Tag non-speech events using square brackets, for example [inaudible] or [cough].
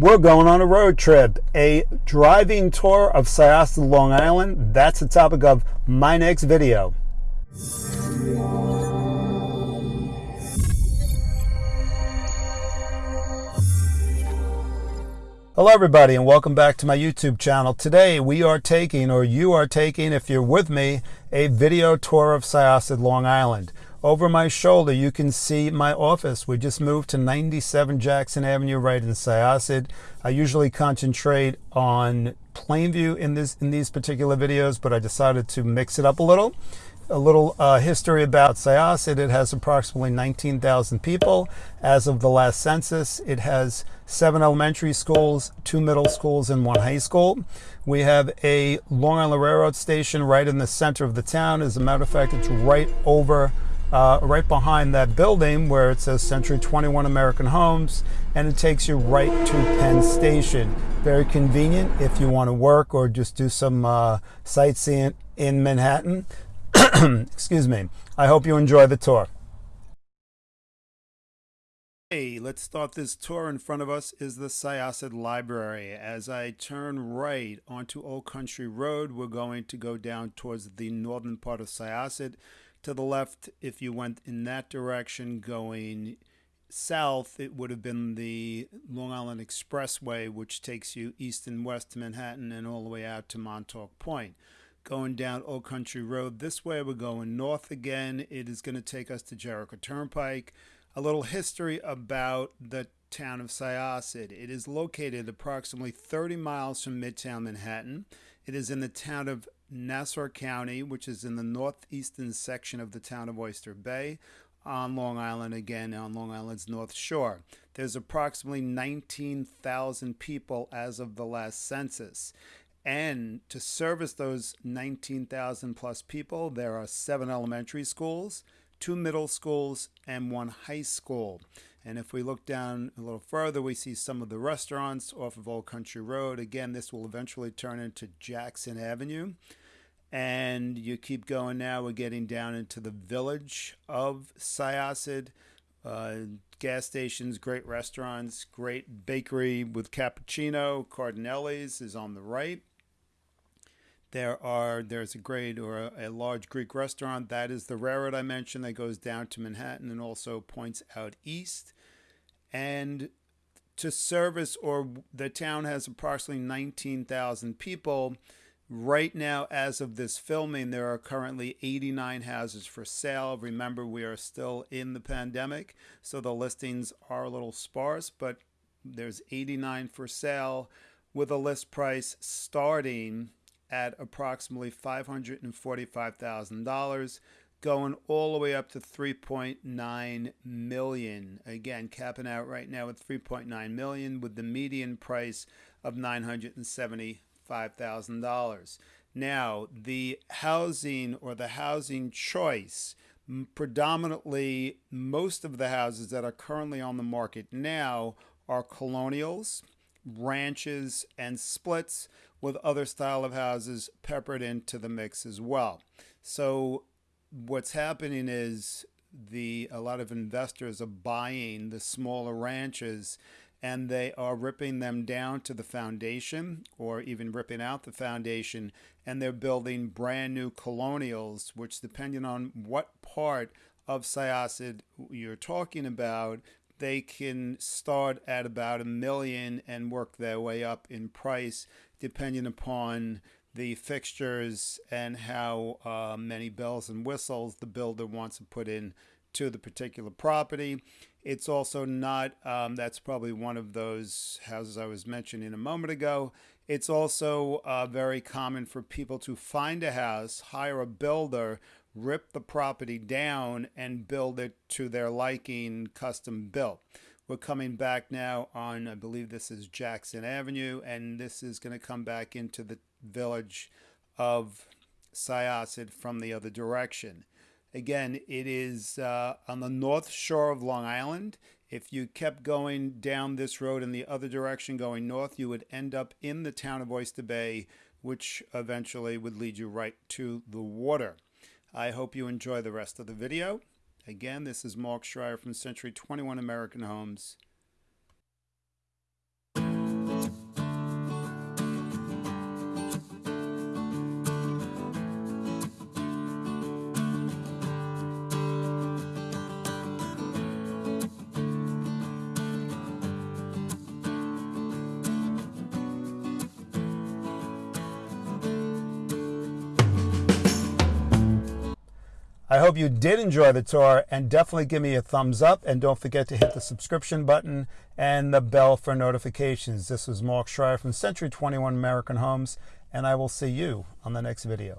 We're going on a road trip, a driving tour of Syosset, Long Island. That's the topic of my next video. Hello everybody and welcome back to my YouTube channel. Today we are taking, or you are taking if you're with me, a video tour of Syosset, Long Island. Over my shoulder, you can see my office. We just moved to 97 Jackson Avenue right in Syosset. I usually concentrate on Plainview in, this, in these particular videos, but I decided to mix it up a little. A little uh, history about Syosset. It has approximately 19,000 people. As of the last census, it has seven elementary schools, two middle schools, and one high school. We have a Long Island Railroad station right in the center of the town. As a matter of fact, it's right over uh, right behind that building where it says Century 21 American Homes, and it takes you right to Penn Station. Very convenient if you want to work or just do some uh, sightseeing in Manhattan. [clears throat] Excuse me. I hope you enjoy the tour. Hey, let's start this tour. In front of us is the Syosset Library. As I turn right onto Old Country Road, we're going to go down towards the northern part of Syosset to the left, if you went in that direction going south, it would have been the Long Island Expressway, which takes you east and west to Manhattan and all the way out to Montauk Point. Going down Old Country Road this way, we're going north again. It is going to take us to Jericho Turnpike. A little history about the town of Syosset. It is located approximately 30 miles from Midtown Manhattan. It is in the town of Nassau County, which is in the northeastern section of the town of Oyster Bay on Long Island, again on Long Island's North Shore. There's approximately 19,000 people as of the last census. And to service those 19,000 plus people, there are seven elementary schools, two middle schools, and one high school. And if we look down a little further, we see some of the restaurants off of Old Country Road. Again, this will eventually turn into Jackson Avenue. And you keep going now, we're getting down into the village of Syosset. Uh, gas stations, great restaurants, great bakery with cappuccino. Cardinelli's is on the right. There are there's a great or a, a, large Greek restaurant that is the railroad I mentioned that goes down to Manhattan and also points out east. And to service or the town has approximately 19,000 people. Right now, as of this filming, there are currently 89 houses for sale. Remember, we are still in the pandemic, so the listings are a little sparse, but there's 89 for sale with a list price starting at approximately $545,000 going all the way up to 3.9 million. Again capping out right now at 3.9 million with the median price of $975,000 now the housing or the housing choice predominantly most of the houses that are currently on the market now are colonials ranches and splits with other style of houses peppered into the mix as well. So what's happening is the a lot of investors are buying the smaller ranches and they are ripping them down to the foundation or even ripping out the foundation and they're building brand new colonials which depending on what part of Syosset you're talking about they can start at about a million and work their way up in price depending upon the fixtures and how uh, many bells and whistles the builder wants to put in to the particular property. It's also not, um, that's probably one of those houses I was mentioning a moment ago. It's also uh, very common for people to find a house, hire a builder, rip the property down, and build it to their liking, custom built. We're coming back now on, I believe this is Jackson Avenue, and this is going to come back into the village of Syosset from the other direction. Again, it is uh, on the north shore of Long Island. If you kept going down this road in the other direction, going north, you would end up in the town of Oyster Bay, which eventually would lead you right to the water. I hope you enjoy the rest of the video. Again, this is Mark Schreier from Century 21 American Homes. I hope you did enjoy the tour and definitely give me a thumbs up and don't forget to hit the subscription button and the bell for notifications. This was Mark Schreier from Century 21 American Homes and I will see you on the next video.